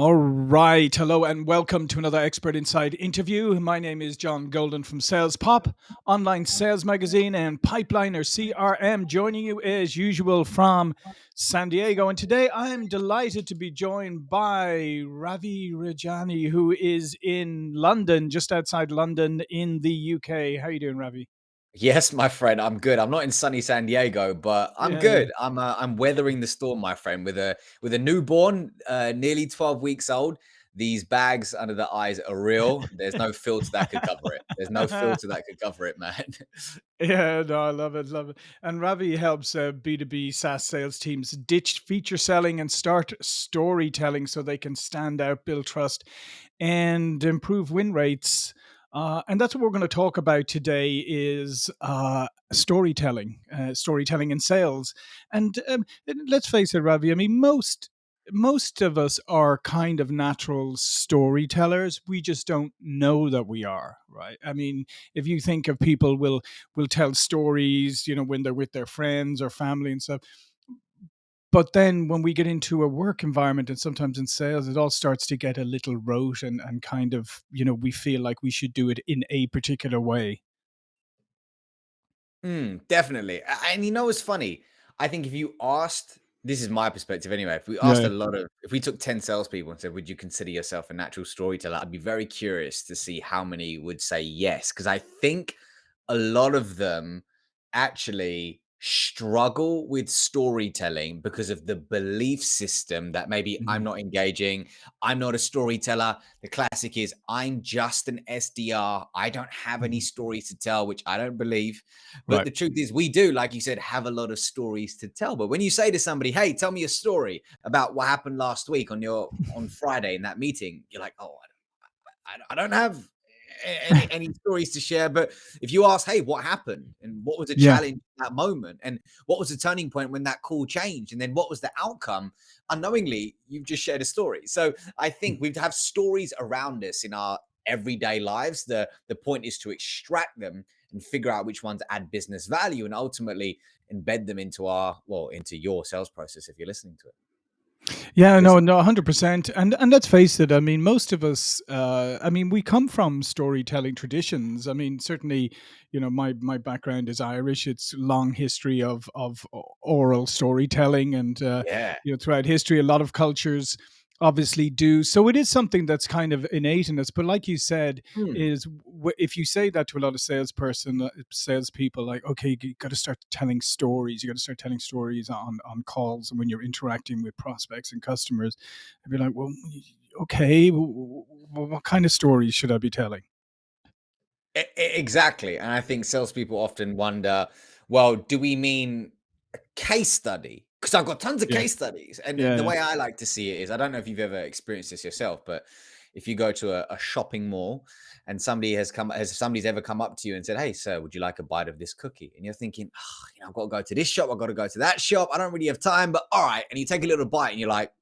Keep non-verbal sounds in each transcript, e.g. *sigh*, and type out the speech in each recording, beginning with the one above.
All right. Hello and welcome to another Expert Insights interview. My name is John Golden from Sales Pop, online sales magazine, and Pipeliner CRM, joining you as usual from San Diego. And today I'm delighted to be joined by Ravi Rajani, who is in London, just outside London in the UK. How are you doing, Ravi? Yes, my friend, I'm good. I'm not in sunny San Diego, but I'm Yeah, yeah. good. I'm uh, I'm weathering the storm, my friend, with a with a newborn, uh, nearly 12 weeks old. These bags under the eyes are real. There's no filter that could cover it. There's no *laughs* filter that could cover it, man. Yeah, no, I love it, love it. And Ravi helps uh, B2B SaaS sales teams ditch feature selling and start storytelling so they can stand out, build trust, and improve win rates. Uh, and that's what we're going to talk about today is uh, storytelling, uh, storytelling in sales. And um, and let's face it, Ravi, I mean, most most of us are kind of natural storytellers. We just don't know that we are, right? I mean, if you think of people will will tell stories, you know, when they're with their friends or family and stuff. But then when we get into a work environment and sometimes in sales, it all starts to get a little rote and, and kind of, you know, we feel like we should do it in a particular way. Mm, definitely. A- And you know what's funny? I think if you asked, this is my perspective anyway. If we asked a lot of, if we took 10 salespeople and said, would you consider yourself a natural storyteller? I'd be very curious to see how many would say yes. Because I think a lot of them actually struggle with storytelling because of the belief system that maybe I'm Mhm. not engaging, I'm not a storyteller. The classic is I'm just an SDR. I don't have any Mhm. stories to tell, which I don't believe. But Right. the truth is, we do, like you said, have a lot of stories to tell. But when you say to somebody, "Hey, tell me a story about what happened last week on your on *laughs* Friday in that meeting," you're like, "Oh, I don't, I don't have any any stories to share." But if you ask, "Hey, what happened? And what was the Yeah. challenge that moment? And what was the turning point when that call changed? And then what was the outcome?" Unknowingly, you've just shared a story. So I think mm. we have stories around us in our everyday lives. The the point is to extract them and figure out which ones add business value and ultimately embed them into our well into your sales process if you're listening to it Yeah, no, no, 100%. And and let's face it, I mean, most of us uh I mean, we come from storytelling traditions. I mean, certainly, you know, my my background is Irish. It's long history of of oral storytelling and uh yeah you know, throughout history a lot of cultures obviously do. So it is something that's kind of innate in us, but like you said, Hmm. is w- if you say that to a lot of salesperson, uh, salespeople, like, okay, you got to start telling stories. You got to start telling stories on on calls and when you're interacting with prospects and customers. I'd be like, well, okay, what kind of stories should I be telling? Exactly. And I think salespeople often wonder, well, do we mean a case study? Because I've got tons of Yeah, case studies. And the yeah. way I like to see it is I don't know if you've ever experienced this yourself, but if you go to a, a shopping mall and somebody has come, has somebody's ever come up to you and said, Hey, sir, would you like a bite of this cookie? And you're thinking, oh, you know, I've got to go to this shop, I've got to go to that shop. I don't really have time, but all right. And you take a little bite and you're like,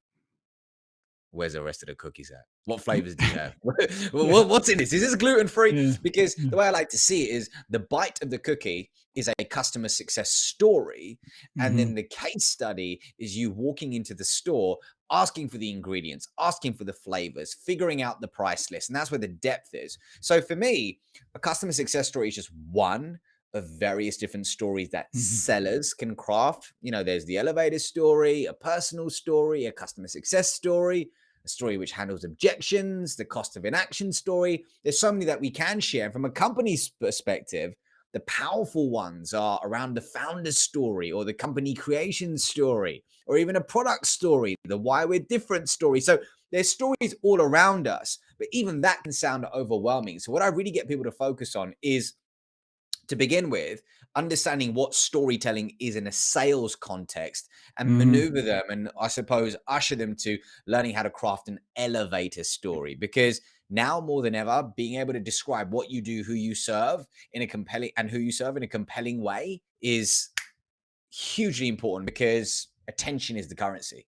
Where's the rest of the cookies at? What flavors do you have? *laughs* *laughs* Yeah, What's in this? Is this gluten free? yeah, Because the way I like to see it is the bite of the cookie is a customer success story. And hmm then the case study is you walking into the store, asking for the ingredients, asking for the flavors, figuring out the price list. And that's where the depth is. So for me, a customer success story is just one of various different stories that hmm sellers can craft. You know, there's the elevator story, a personal story, a customer success story, a story which handles objections, the cost of inaction story. There's so many that we can share. From a company's perspective, the powerful ones are around the founder's story or the company creation story or even a product story, the why we're different story. So there's stories all around us, but even that can sound overwhelming. So what I really get people to focus on is to begin with, understanding what storytelling is in a sales context and hmm maneuver them and I suppose usher them to learning how to craft an elevator story. Because now more than ever being able to describe what you do who you serve in a compelling and who you serve in a compelling way is hugely important because attention is the currency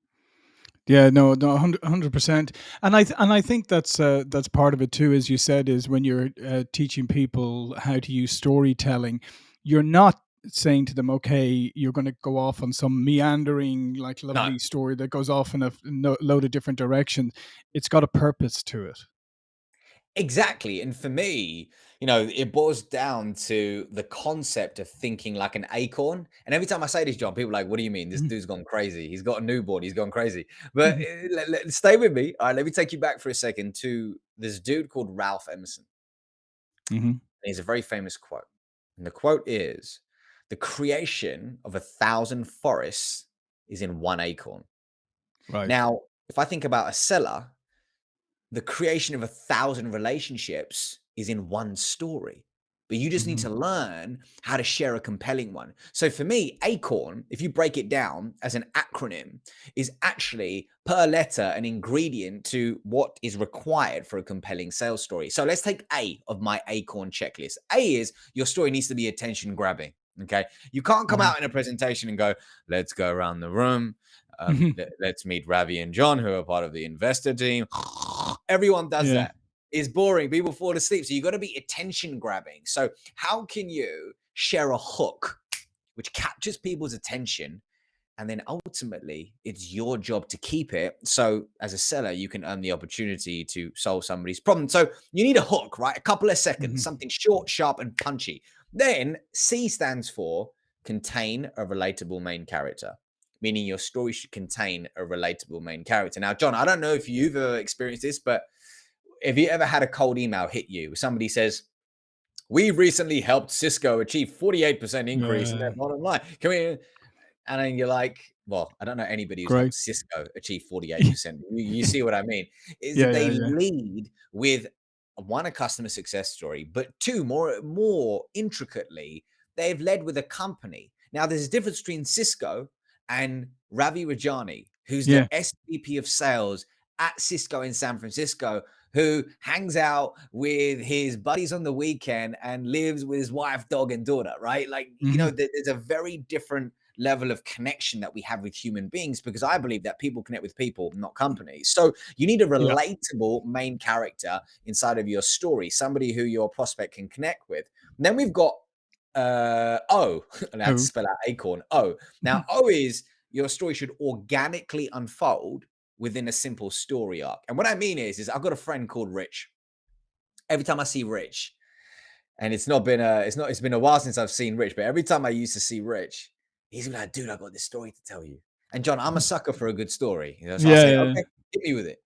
Yeah, no, no, hundred percent, and I th- and I think that's uh, that's part of it too, as you said, is when you're uh, teaching people how to use storytelling, you're not saying to them, okay, you're going to go off on some meandering, like lovely No. story that goes off in a no, load of different directions. It's got a purpose to it. Exactly. And for me, you know, it boils down to the concept of thinking like an acorn. And every time I say this, John, people are like, what do you mean? This Mhm. dude's gone crazy. He's got a newborn. He's gone crazy. But Mhm. uh, let, let- stay with me. All right. Let me take you back for a second to this dude called Ralph Emerson. Mhm. And he's a very famous quote. And the quote is The creation of a thousand forests is in one acorn. Right. Now, if I think about a seller, the creation of a thousand relationships is in one story. But you just need to learn how to share a compelling one. So for me, ACORN, if you break it down as an acronym, is actually per letter an ingredient to what is required for a compelling sales story. So let's take A of my ACORN checklist. A is your story needs to be attention grabbing. Okay. You can't come Mhm. out in a presentation and go, let's go around the room. Um, *laughs* let's meet Ravi and John, who are part of the investor team. Everyone does Yeah. that. It's boring. People fall asleep. So you've got to be attention grabbing. So how can you share a hook which captures people's attention? And then ultimately, it's your job to keep it. So, as a seller, you can earn the opportunity to solve somebody's problem. So, you need a hook, right? A couple of seconds, Mhm. something short, sharp, and punchy. Then, C stands for contain a relatable main character, meaning your story should contain a relatable main character. Now, John, I don't know if you've ever experienced this, but have you ever had a cold email hit you? Somebody says, we recently helped Cisco achieve 48% increase in their bottom line. Can we? And then you're like, well, I don't know anybody who's helped Cisco achieve *laughs* 48%. you, you see what I mean? Is Yeah, they yeah, yeah. lead with one, a customer success story, but two, more more intricately, they've led with a company. Now, there's a difference between Cisco and Ravi Rajani, who's Yeah. the SVP of sales at Cisco in San Francisco, who hangs out with his buddies on the weekend and lives with his wife, dog, and daughter, right? Like, you know, Mhm. there's a very different level of connection that we have with human beings because I believe that people connect with people, not companies. So you need a Yeah. relatable main character inside of your story, somebody who your prospect can connect with. And then we've got uh O, *laughs* and I had to spell out acorn. O. Now, O is your story should organically unfold within a simple story arc. And what I mean is, is I've got a friend called Rich. Every time I see Rich, and it's not been a, it's not, it's been a while since I've seen Rich, but every time I used to see Rich, he's like, dude, I got this story to tell you. And John, I'm a sucker for a good story. You know, so Yeah, say, yeah. okay, hit me with it.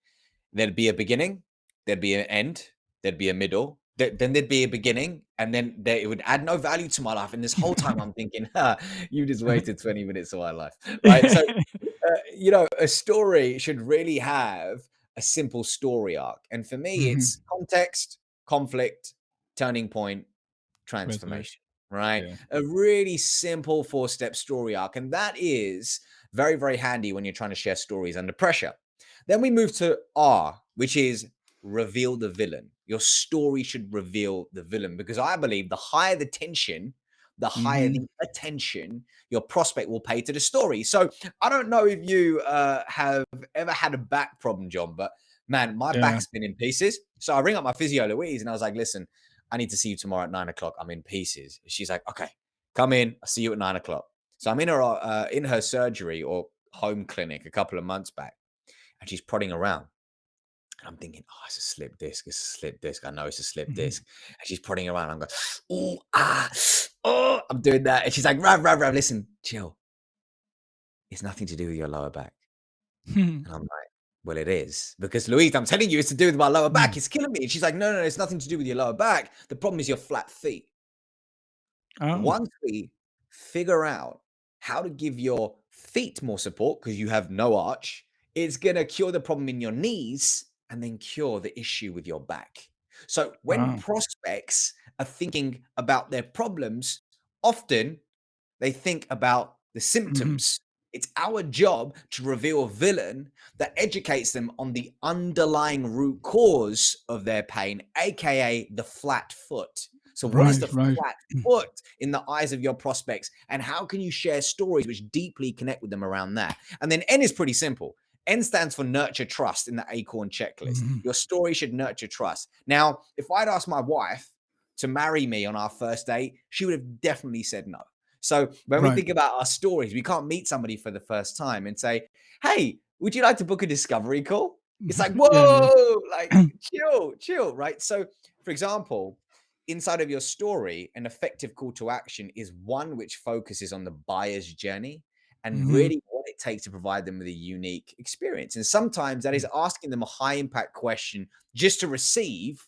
There'd be a beginning, there'd be an end, there'd be a middle, th- then there'd be a beginning, and then there, it would add no value to my life. And this whole time I'm thinking, *laughs* ha, you just *laughs* wasted 20 minutes of my life. Right. So *laughs* uh, you know, a story should really have a simple story arc. And for me, Mhm. it's context, conflict, turning point, transformation, right? Yeah. A really simple four step story arc. And that is very, very handy when you're trying to share stories under pressure. Then we move to R, which is reveal the villain. Your story should reveal the villain because I believe the higher the tension, the higher Mhm. the attention your prospect will pay to the story. So I don't know if you uh, have ever had a back problem, John, but man, my Yeah. back's been in pieces. So I ring up my physio, Louise, and I was like, listen, I need to see you tomorrow at nine o'clock. I'm in pieces. She's like, okay, come in. I'll see you at nine o'clock. So I'm in her uh, in her surgery or home clinic a couple of months back, and she's prodding around. And I'm thinking, oh, it's a slip disc. It's a slip disc. I know it's a slip Mhm. disc. And she's prodding around. I'm going, oh, ah, oh, I'm doing that. And she's like, Rav, Rav, Rav, listen, chill. It's nothing to do with your lower back. *laughs* And I'm like, well, it is. Because Louise, I'm telling you, it's to do with my lower back. Mm. It's killing me. And she's like, no, no, no, it's nothing to do with your lower back. The problem is your flat feet. Oh. Once we figure out how to give your feet more support because you have no arch, it's going to cure the problem in your knees and then cure the issue with your back. So when Wow. prospects are thinking about their problems, often they think about the Mhm. symptoms. It's our job to reveal a villain that educates them on the underlying root cause of their pain, aka the flat foot. So, what is Right, the right. flat foot in the eyes of your prospects? And how can you share stories which deeply connect with them around that? And then N is pretty simple. N stands for nurture trust in the Acorn checklist. Mhm. Your story should nurture trust. Now, if I'd asked my wife to marry me on our first date, she would have definitely said no So when we think about our stories, we can't meet somebody for the first time and say, "Hey, would you like to book a discovery call?" It's like, *laughs* Yeah, "Whoa, like *clears throat* chill, chill," right? So, for example, inside of your story, an effective call to action is one which focuses on the buyer's journey and Mhm. really what it takes to provide them with a unique experience. And sometimes that is Mm. asking them a high impact question just to receive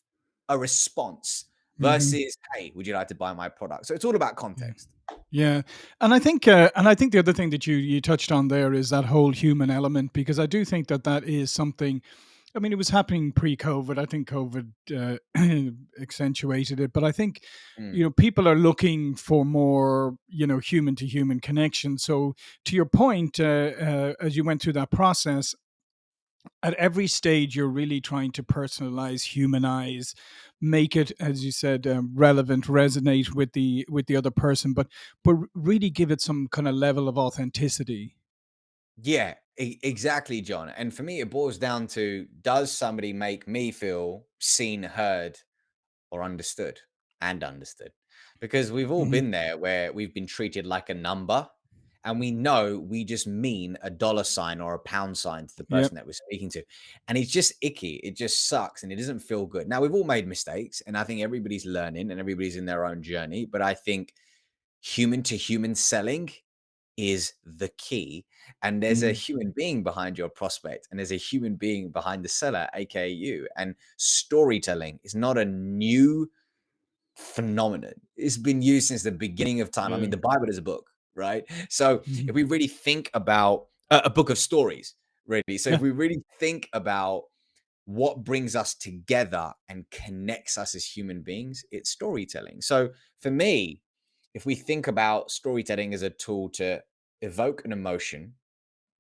a response Mhm. versus, "Hey, would you like to buy my product?" So it's all about context. Yeah, and I think, uh, and I think the other thing that you you touched on there is that whole human element because I do think that that is something. I mean, it was happening pre-COVID. I think COVID uh, *clears throat* accentuated it, but I think you Mm. know people are looking for more you know human to human connection. So to your point, uh, uh, as you went through that process, at every stage you're really trying to personalize humanize make it as you said um, relevant resonate with the with the other person but but really give it some kind of level of authenticity Yeah, e- exactly, John. And for me, it boils down to does somebody make me feel seen, heard, or understood and understood? Because we've all hmm been there where we've been treated like a number and we know we just mean a dollar sign or a pound sign to the yep person that we're speaking to. And it's just icky. It just sucks and it doesn't feel good. Now, we've all made mistakes and I think everybody's learning and everybody's in their own journey. But I think human to human selling is the key. And there's a hmm human being behind your prospect, and there's a human being behind the seller, aka you. And storytelling is not a new phenomenon. It's been used since the beginning of time. I mean, the Bible is a book, right? So hmm if we really think about a, a book of stories, really. So if *laughs* we really think about what brings us together and connects us as human beings, it's storytelling. So for me, if we think about storytelling as a tool to evoke an emotion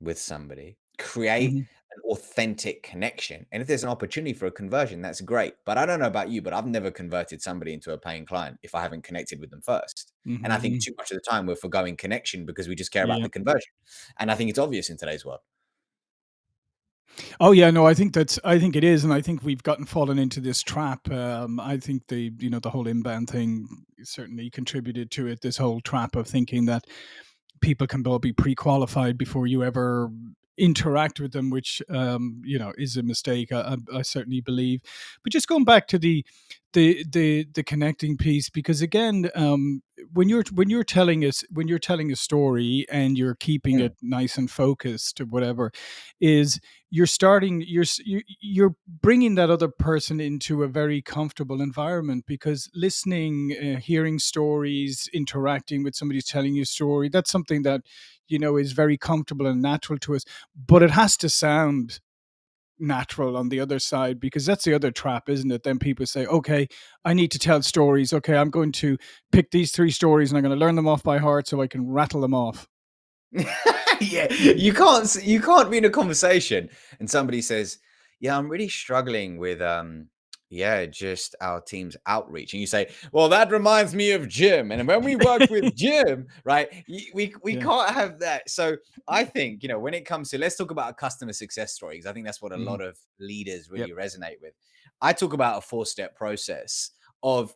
with somebody, create hmm an authentic connection. And if there's an opportunity for a conversion, that's great. But I don't know about you, but I've never converted somebody into a paying client if I haven't connected with them first. And I think hmm too much of the time we're forgoing connection because we just care about yeah the conversion. And I think it's obvious in today's world. Oh yeah, no, I think that's I think it is, and I think we've gotten fallen into this trap. Um, I think the you know the whole inbound thing certainly contributed to it. This whole trap of thinking that people can all be pre-qualified before you ever interact with them, which um, you know is a mistake. I, I, I certainly believe. But just going back to the the the the connecting piece, because again, um, when you're when you're telling us when you're telling a story and you're keeping Mm. it nice and focused or whatever, is you're starting you're you- you're bringing that other person into a very comfortable environment because listening uh, hearing stories interacting with somebody telling you a story that's something that you know is very comfortable and natural to us but it has to sound natural on the other side because that's the other trap isn't it? Then people say okay i need to tell stories. Okay i'm going to pick these three stories and i'm going to learn them off by heart so i can rattle them off. *laughs* Yeah, you can't you can't be in a conversation and somebody says, "Yeah, I'm really struggling with um yeah, just our team's outreach." And you say, "Well, that reminds me of Jim." And when we work with *laughs* Jim, right? We we yeah can't have that. So, I think, you know, when it comes to let's talk about a customer success story because I think that's what a Mhm. lot of leaders yep really resonate with. I talk about a four-step process of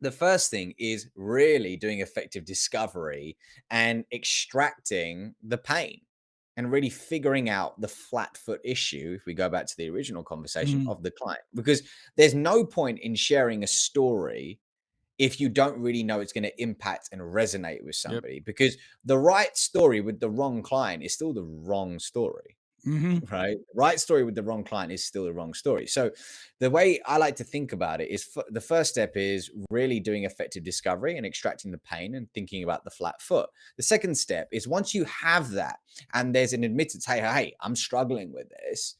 the first thing is really doing effective discovery and extracting the pain and really figuring out the flat foot issue if we go back to the original conversation Mhm. of the client because there's no point in sharing a story if you don't really know it's going to impact and resonate with yep somebody because the right story with the wrong client is still the wrong story hmm right? Right story with the wrong client is still the wrong story. So, the way I like to think about it is the first step is really doing effective discovery and extracting the pain and thinking about the flat foot. The second step is once you have that and there's an admittance, hey, hey, I'm struggling with this,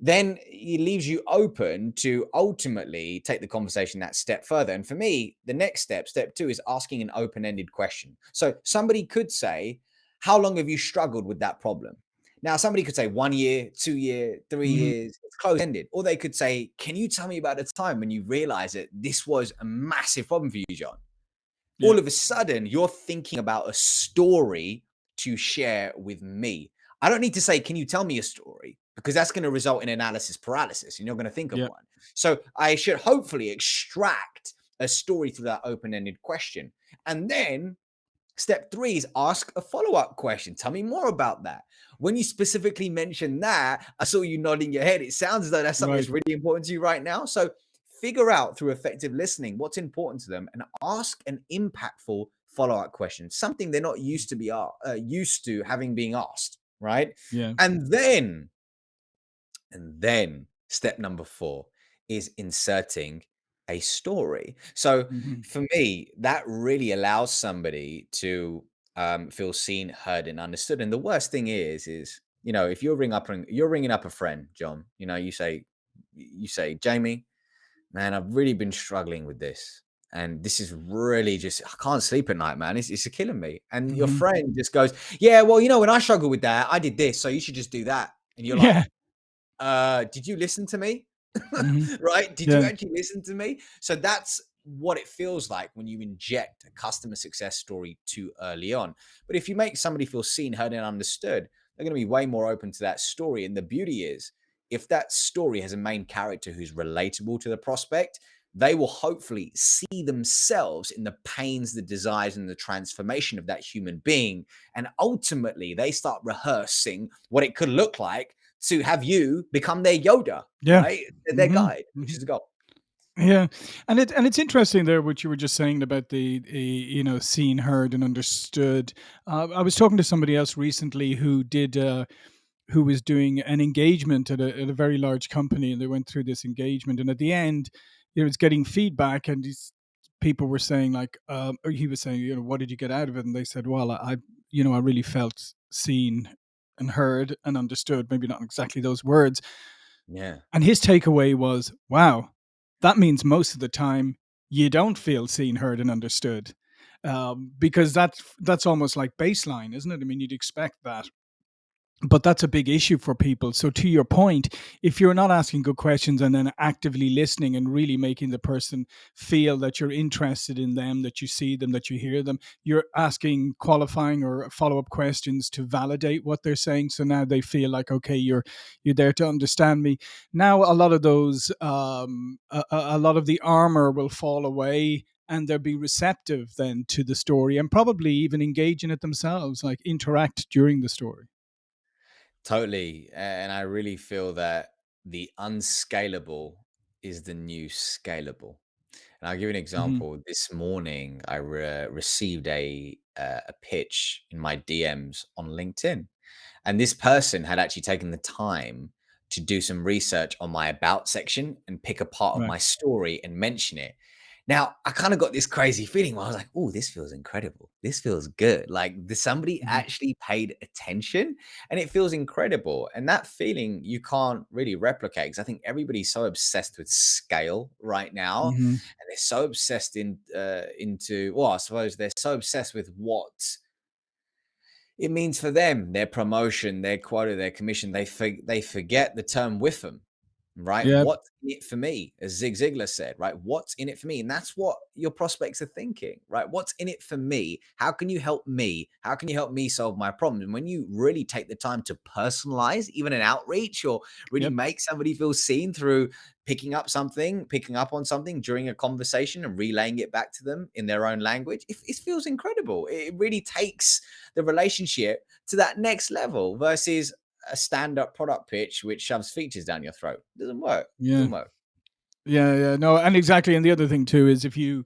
then it leaves you open to ultimately take the conversation that step further. And for me, the next step, step two, is asking an open ended question. So somebody could say, How long have you struggled with that problem? Now, somebody could say one year, two year, three hmm years, it's close ended. Or they could say, Can you tell me about a time when you realized that this was a massive problem for you, John? yeah all of a sudden you're thinking about a story to share with me. I don't need to say, Can you tell me a story? Because that's going to result in analysis paralysis and you're going to think of yeah one. So I should hopefully extract a story through that open ended question. And then Step three is ask a follow up question. Tell me more about that. When you specifically mention that, I saw you nodding your head. It sounds as though that's something Right. that's really important to you right now. So figure out through effective listening what's important to them and ask an impactful follow up question, something they're not used to be uh, used to having being asked, right? Yeah. And then, and then step number four is inserting a story. So Mhm. for me, that really allows somebody to um, feel seen, heard, and understood. And the worst thing is, is you know, if you're ring up you're ringing up a friend, John, you know, you say, you say, Jamie, man, I've really been struggling with this. And this is really just, I can't sleep at night, man. It's, it's killing me. And your Mhm. friend just goes, Yeah, well, you know, when I struggle with that, I did this. So you should just do that. And you're like, Yeah. uh, did you listen to me? Mhm. *laughs* right? Did you actually listen to me? So that's what it feels like when you inject a customer success story too early on. But if you make somebody feel seen, heard, and understood, they're going to be way more open to that story. And the beauty is, if that story has a main character who's relatable to the prospect, they will hopefully see themselves in the pains, the desires, and the transformation of that human being. And ultimately, they start rehearsing what it could look like to have you become their Yoda, Yeah. right? Their Mhm. guide, which is the goal. Yeah, and it and it's interesting there what you were just saying about the, the you know seen, heard, and understood. Uh, I was talking to somebody else recently who did uh, who was doing an engagement at a, at a very large company, and they went through this engagement, and at the end, it was getting feedback, and these people were saying like, um, or he was saying, you know, what did you get out of it? And they said, well, I, you know, I really felt seen and heard and understood. Maybe not exactly those words, Yeah. and his takeaway was, wow, that means most of the time you don't feel seen, heard, and understood. Um, because that's that's almost like baseline, isn't it? I mean, you'd expect that but that's a big issue for people. So to your point, if you're not asking good questions and then actively listening and really making the person feel that you're interested in them, that you see them, that you hear them, you're asking qualifying or follow-up questions to validate what they're saying. So now they feel like, okay, you're you're there to understand me. Now a lot of those um, a, a lot of the armor will fall away and they'll be receptive then to the story and probably even engage in it themselves, like interact during the story. Totally. And I really feel that the unscalable is the new scalable. And I'll give you an Mhm. example. This morning, I re- received a uh, a pitch in my DMs on LinkedIn, and this person had actually taken the time to do some research on my about section and pick a part of Right. my story and mention it. Now, I kind of got this crazy feeling where I was like, oh, this feels incredible. This feels good. Like somebody Mhm. actually paid attention and it feels incredible. And that feeling you can't really replicate because I think everybody's so obsessed with scale right now. Mhm. And they're so obsessed in uh, into, well, I suppose they're so obsessed with what it means for them, their promotion, their quota, their commission. They for, they forget the term WIIFM right? Yeah. What's in it for me? As Zig Ziglar said, right? What's in it for me? And that's what your prospects are thinking, right? What's in it for me? How can you help me? How can you help me solve my problem? And when you really take the time to personalize even an outreach or really Yep. make somebody feel seen through picking up something, picking up on something during a conversation and relaying it back to them in their own language, it, it feels incredible. It really takes the relationship to that next level versus a stand-up product pitch which shoves features down your throat. Doesn't work. Yeah. Doesn't work. Yeah, yeah. No, and exactly. And the other thing too is if you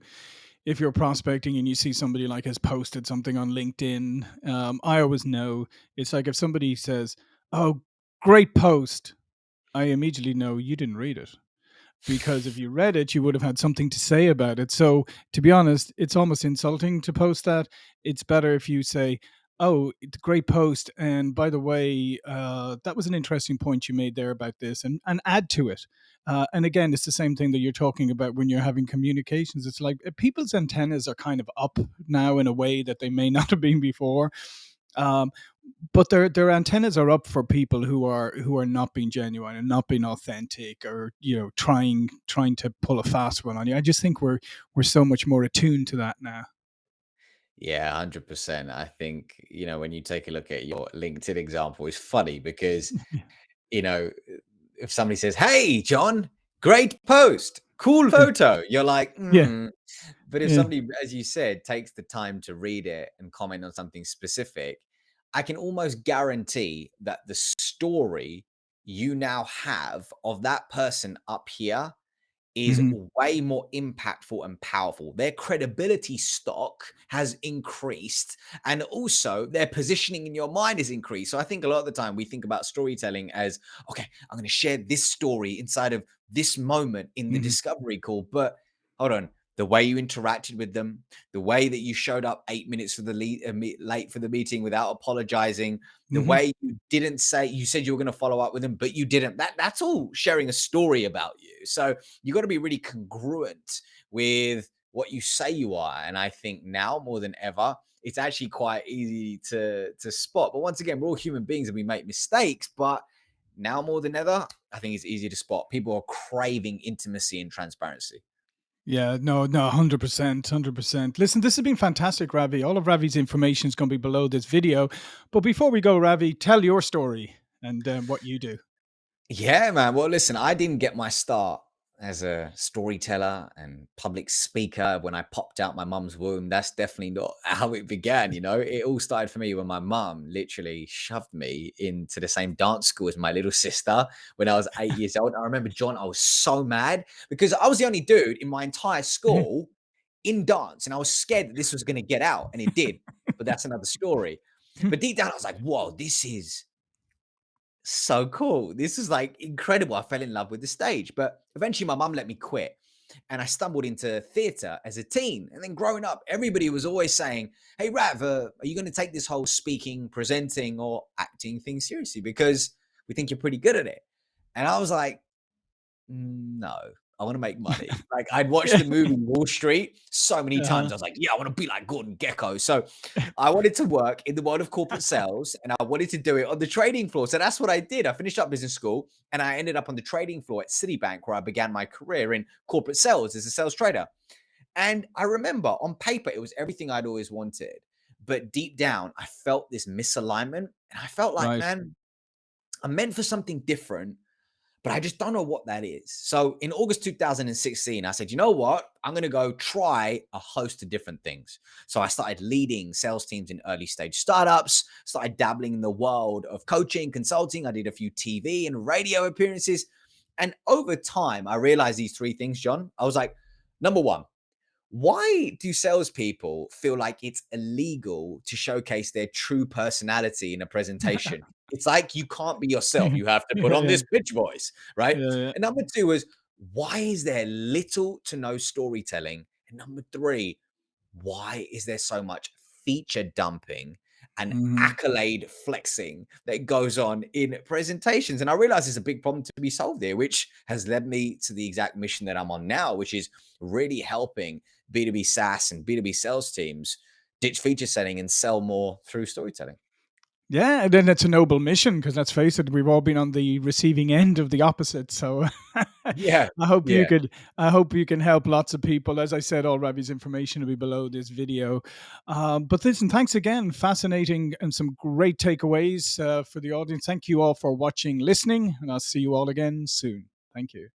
if you're prospecting and you see somebody like has posted something on LinkedIn, um, I always know it's like if somebody says, "Oh, great post," I immediately know you didn't read it because if you read it, you would have had something to say about it. So, to be honest, it's almost insulting to post that. It's better if you say, "Oh, great post," and by the way, uh, that was an interesting point you made there about this, and and add to it. Uh, and again, it's the same thing that you're talking about when you're having communications. It's like uh, people's antennas are kind of up now in a way that they may *laughs* not have been before. Um, but their their antennas are up for people who are who are not being genuine and not being authentic or you know trying trying to pull a fast one on you. I just think we're we're so much more attuned to that now. Yeah, 100%. I think, you know, when you take a look at your LinkedIn example, it's funny because, *laughs* you know, if somebody says, Hey, John, great post, cool *laughs* photo, you're like, yeah, hmm, But if Yeah. somebody, as you said, takes the time to read it and comment on something specific, I can almost guarantee that the story you now have of that person up here is Mhm. way more impactful and powerful. Their credibility stock has increased, and also their positioning in your mind is increased. So I think a lot of the time we think about storytelling as okay, I'm going to share this story inside of this moment in the Mhm. discovery call. But hold on, the way you interacted with them, the way that you showed up eight minutes for the lead, uh, late for the meeting without apologizing, the Mhm. way you didn't say you said you were going to follow up with them, but you didn't. That that's all sharing a story about you. So you got to be really congruent with what you say you are. And I think now more than ever, it's actually quite easy to to spot. But once again, we're all human beings and we make mistakes. But now more than ever, I think it's easy to spot. People are craving intimacy and transparency. Yeah, no, no, *laughs* 100%, 100%. Listen, this has been fantastic, Ravi. All of Ravi's information is going to be below this video. But before we go, Ravi, tell your story and um, what you do. Yeah, man. Well, listen, I didn't get my start as a storyteller and public speaker when I popped out my mum's womb. That's definitely not *laughs* how it began. You know, it all started for me when my mum literally shoved me into the same dance school as my little *laughs* sister when I was eight *laughs* years old. I remember, John, I was so mad because I was the only dude in my entire school in dance, and I was scared that this was going to get out, and it did. But that's another story. But deep down, I was like, whoa, this is so cool. This is like incredible. I fell in love with the stage, but eventually my mum let me quit and I stumbled into theater as a teen. And then growing up, everybody was always saying, Hey, Rav, uh, are you going to take this whole speaking, presenting, or acting thing seriously? Because we think you're pretty good at it. And I was like, no, I want to make *laughs* money. Like I'd watched the movie *laughs* Wall Street so many times. Uh-huh. I was like, yeah, I want to be like Gordon Gekko. So I wanted to work in the world of corporate sales and I wanted to do it on the trading floor. So that's what I did. I finished up business school and I ended up on the trading floor at Citibank where I began my career in corporate sales as a sales trader. And I remember on paper, it was everything I'd always wanted. But deep down, I felt this misalignment. And I felt like, Right. man, I'm meant for something different but I just don't know what that is. So in August 2016, I said, you know what? I'm going to go try a host of different things. So I started leading sales teams in early stage startups, started dabbling in the world of coaching, consulting. I did a few TV and radio appearances. And over time, I realized these three things, John. I was like, number one, why do salespeople feel like it's illegal to showcase their true personality in a presentation? *laughs* It's like you can't be yourself. *laughs* You have to put on yeah, this pitch voice, right? yeah, yeah. And number two is why is there little to no storytelling? And number three, why is there so much feature dumping and Mhm. accolade flexing that goes on in presentations? And I realize it's a big problem to be solved there, which has led me to the exact mission that I'm on now, which is really helping B2B SaaS and B2B sales teams ditch feature setting and sell more through storytelling. Yeah, and then it's a noble mission because let's face it, we've all been on the receiving end of the opposite. So *laughs* Yeah. I hope you could I hope you can help lots of people. As I said, all Ravi's information will be below this video. Um, but listen, thanks again. Fascinating and some great takeaways uh, for the audience. Thank you all for watching, listening, and I'll see you all again soon. Thank you.